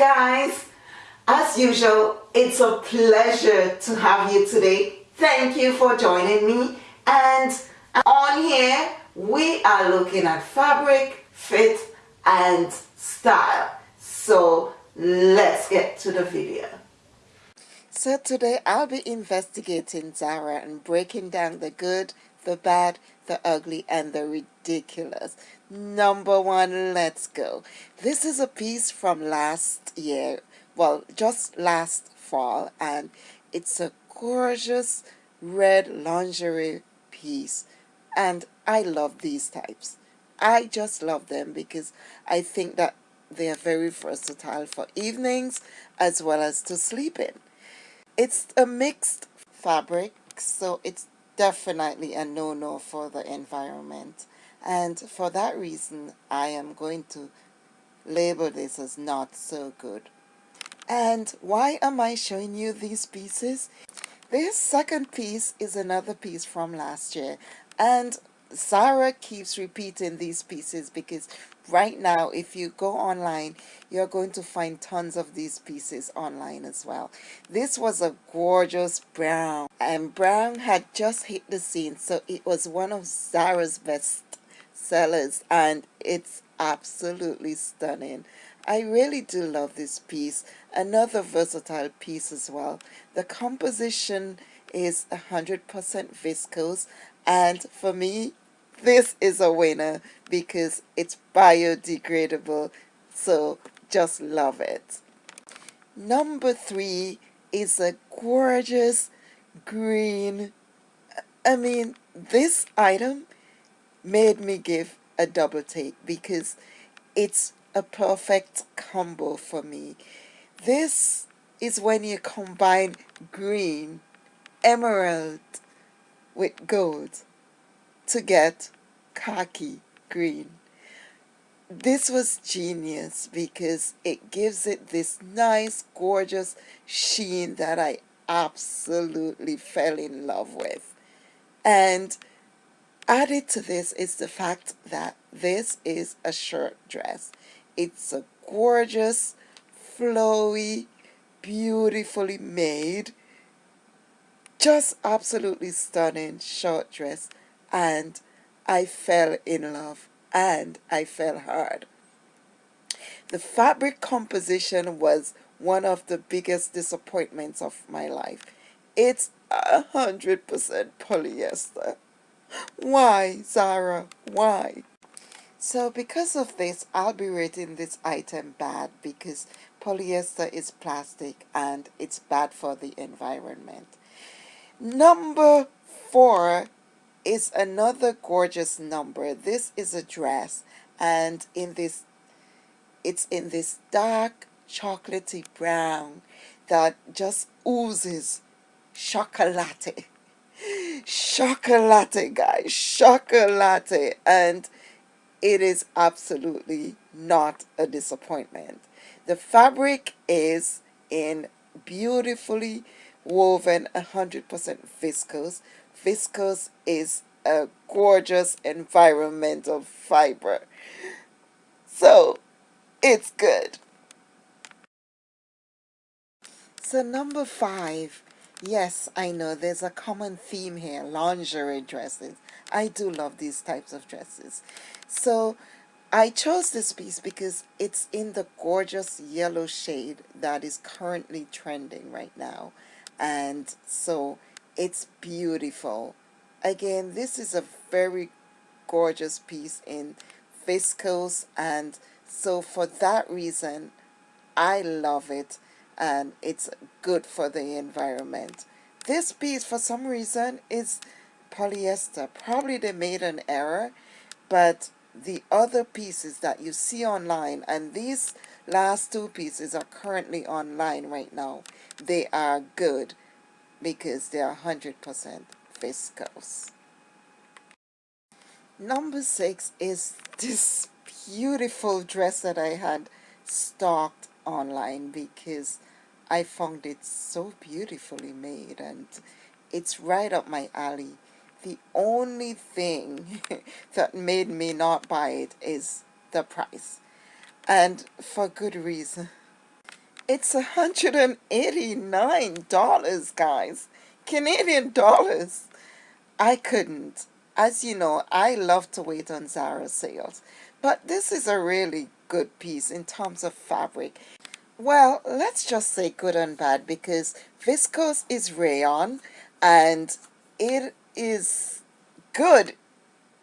guys. As usual it's a pleasure to have you today. Thank you for joining me. And on here we are looking at fabric fit and style. So let's get to the video. So today I'll be investigating Zara and breaking down the good the bad the ugly and the ridiculous number one let's go. This is a piece from last year well just last fall and it's a gorgeous red lingerie piece and I love these types. I just love them because I think that they are very versatile for evenings as well as to sleep in. It's a mixed fabric so it's definitely a no-no for the environment and for that reason I am going to label this as not so good. And why am I showing you these pieces? This second piece is another piece from last year. And Zara keeps repeating these pieces because right now if you go online you're going to find tons of these pieces online as well. This was a gorgeous brown. And brown had just hit the scene so it was one of Zara's best sellers and it's absolutely stunning I really do love this piece. Another versatile piece as well. The composition is 100% viscose and for me this is a winner because it's biodegradable so just love it. Number three is a gorgeous green I mean this item made me give a double take because it's a perfect combo for me. This is when you combine green, emerald with gold to get khaki green. This was genius because it gives it this nice gorgeous sheen that I absolutely fell in love with. And added to this is the fact that this is a shirt dress. It's a gorgeous, flowy, beautifully made, just absolutely stunning short dress and I fell in love and I fell hard. The fabric composition was one of the biggest disappointments of my life. It's a hundred percent polyester. Why, Zara? Why? So because of this, I'll be rating this item bad because polyester is plastic and it's bad for the environment. Number four is another gorgeous number. This is a dress and in this, it's in this dark chocolatey brown that just oozes chocolate. Chocolate, guys, chocolate. And it is absolutely not a disappointment. The fabric is in beautifully woven 100% viscose. Viscose is a gorgeous environmental fiber. So it's good. So number five, yes, I know there's a common theme here, lingerie dresses. I do love these types of dresses. So I chose this piece because it's in the gorgeous yellow shade that is currently trending right now. And so it's beautiful. Again, this is a very gorgeous piece in viscose and so for that reason I love it and it's good for the environment. This piece for some reason is polyester. Probably they made an error, but the other pieces that you see online, and these last two pieces are currently online right now, they are good because they are 100% viscose. Number six is this beautiful dress that I had stocked online because I found it so beautifully made and it's right up my alley the only thing that made me not buy it is the price and for good reason It's $189, guys. Canadian dollars. I couldn't. As you know, I love to wait on Zara sales. But this is a really good piece in terms of fabric. Well, let's just say good and bad because viscose is rayon and it is good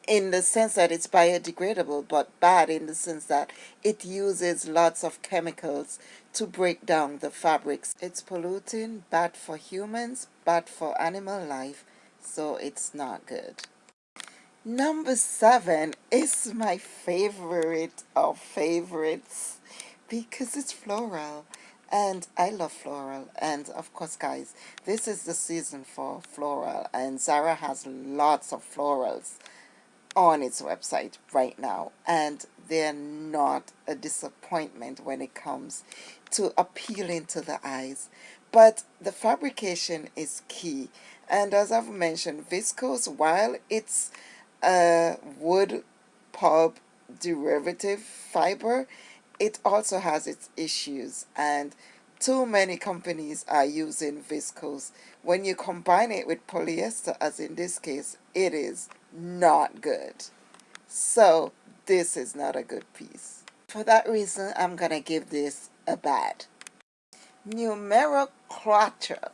in the sense that it's biodegradable but bad in the sense that it uses lots of chemicals to break down the fabrics. It's polluting, bad for humans, bad for animal life, so it's not good. Number seven is my favorite of favorites because it's floral and I love floral. And of course guys this is the season for floral and Zara has lots of florals on its website right now. And they're not a disappointment when it comes to appealing to the eyes. But the fabrication is key. And as I've mentioned viscose while it's a wood pulp derivative fiber it also has its issues and too many companies are using viscose when you combine it with polyester as in this case it is not good. So this is not a good piece. For that reason, I'm going to give this a bad. Numero Quattro,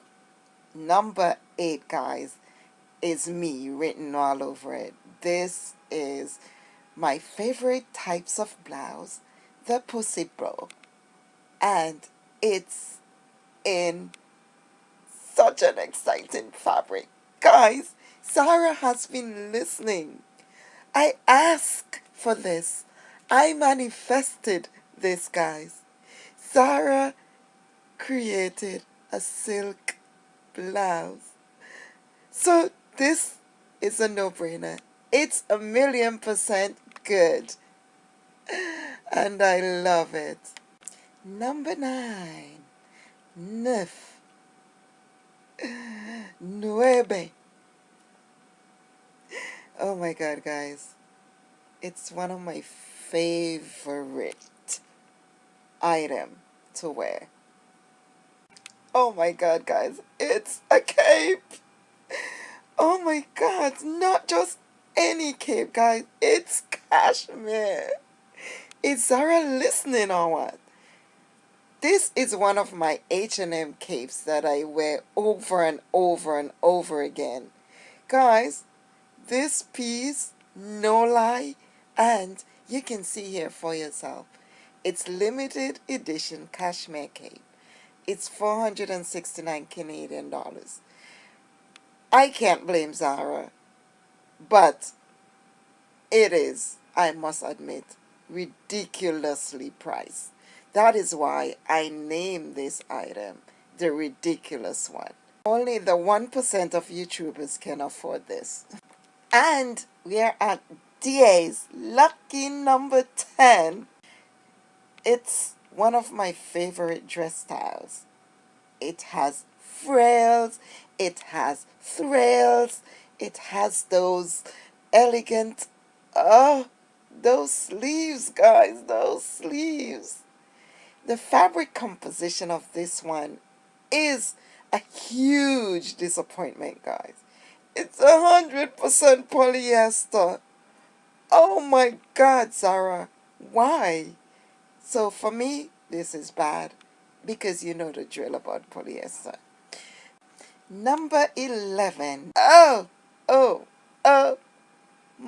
number 8, guys, is me written all over it. This is my favorite types of blouse, the Pussy Bow. And it's in such an exciting fabric. Guys, Zara has been listening. I asked for this. I manifested this, guys. Zara created a silk blouse. So this is a no-brainer. It's a million percent good. And I love it. Number nine. Nueve. Oh my god, guys. It's one of my favorite item to wear. Oh my god, guys. It's a cape. Oh my god. Not just any cape, guys. It's cashmere. Is Zara listening or what? This is one of my H&M capes that I wear over and over and over again. Guys, this piece, no lie, and you can see here for yourself. It's limited edition cashmere cape. It's 469 Canadian dollars. I can't blame Zara, but it is, I must admit, ridiculously priced. That is why I named this item the ridiculous one. Only the 1% of YouTubers can afford this. And we are at DA's lucky number 10. It's one of my favorite dress styles. It has frills, it has thrills, it has those elegant, oh, those sleeves, guys, those sleeves. The fabric composition of this one is a huge disappointment, guys. It's a hundred percent polyester. Oh my God, Zara. Why? So for me, this is bad because you know the drill about polyester. Number 11. Oh, oh, oh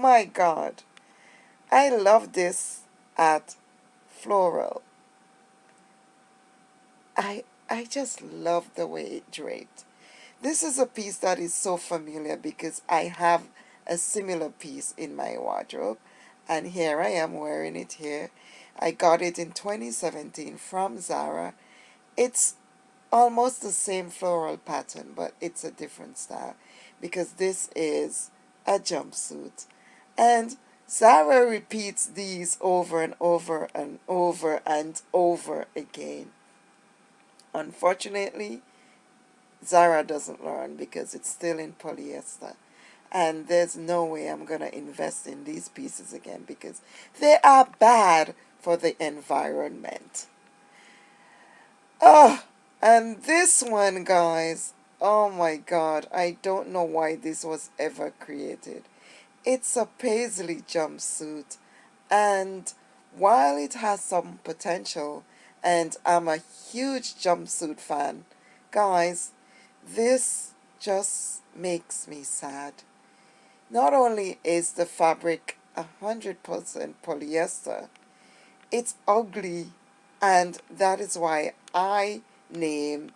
my God. I love this at Floral. I, I just love the way it draped. This is a piece that is so familiar because I have a similar piece in my wardrobe and here I am wearing it here. I got it in 2017 from Zara. It's almost the same floral pattern but it's a different style because this is a jumpsuit and Zara repeats these over and over and over and over again. Unfortunately, Zara doesn't learn because it's still in polyester. And there's no way I'm going to invest in these pieces again because they are bad for the environment. Oh, and this one, guys. Oh my God, I don't know why this was ever created. It's a paisley jumpsuit, and while it has some potential, and I'm a huge jumpsuit fan, guys, this just makes me sad. Not only is the fabric 100% polyester, it's ugly and that is why I name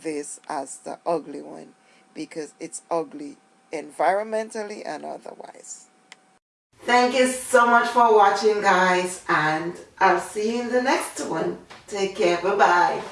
this as the ugly one because it's ugly environmentally and otherwise. Thank you so much for watching guys and I'll see you in the next one. Take care. Bye-bye.